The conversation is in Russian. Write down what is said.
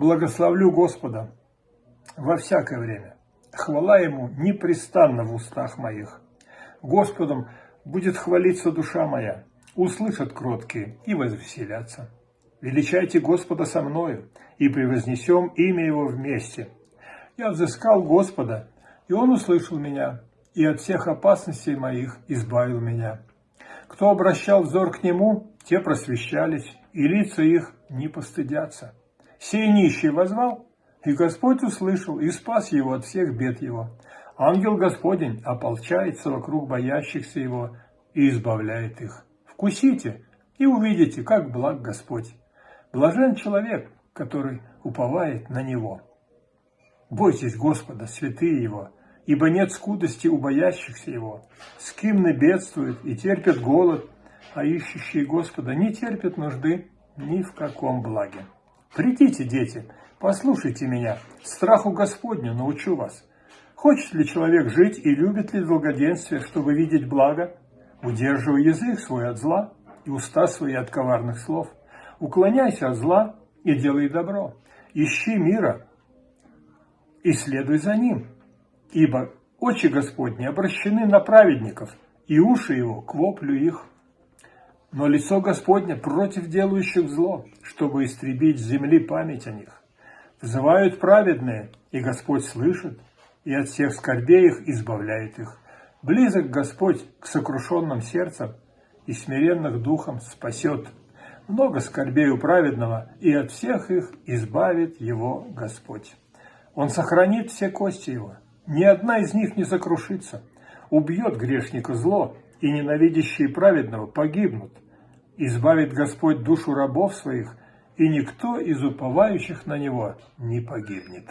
Благословлю Господа во всякое время. Хвала Ему непрестанно в устах моих. Господом будет хвалиться душа моя, услышат кроткие и возвеселятся. Величайте Господа со мною, и превознесем имя Его вместе. Я взыскал Господа, и Он услышал меня, и от всех опасностей моих избавил меня. Кто обращал взор к Нему, те просвещались, и лица их не постыдятся. Сей нищий возвал, и Господь услышал и спас его от всех бед его. Ангел Господень ополчается вокруг боящихся его и избавляет их. Вкусите и увидите, как благ Господь. Блажен человек, который уповает на Него. Бойтесь Господа, святые Его, ибо нет скудости у боящихся Его. Скимны бедствуют и терпят голод, а ищущие Господа не терпят нужды ни в каком благе. Придите, дети, послушайте меня, страху Господню научу вас. Хочет ли человек жить и любит ли долгоденствие, чтобы видеть благо? Удерживай язык свой от зла и уста свои от коварных слов. Уклоняйся от зла и делай добро. Ищи мира и следуй за ним. Ибо очи Господни обращены на праведников, и уши его к воплю их. Но лицо Господне против делающих зло, чтобы истребить с земли память о них. Взывают праведные, и Господь слышит, и от всех скорбей их избавляет их. Близок Господь к сокрушенным сердцам, и смиренных духом спасет. Много скорбей у праведного, и от всех их избавит его Господь. Он сохранит все кости его, ни одна из них не сокрушится. Убьет грешника зло, и ненавидящие праведного погибнут. Избавит Господь душу рабов своих, и никто из уповающих на Него не погибнет.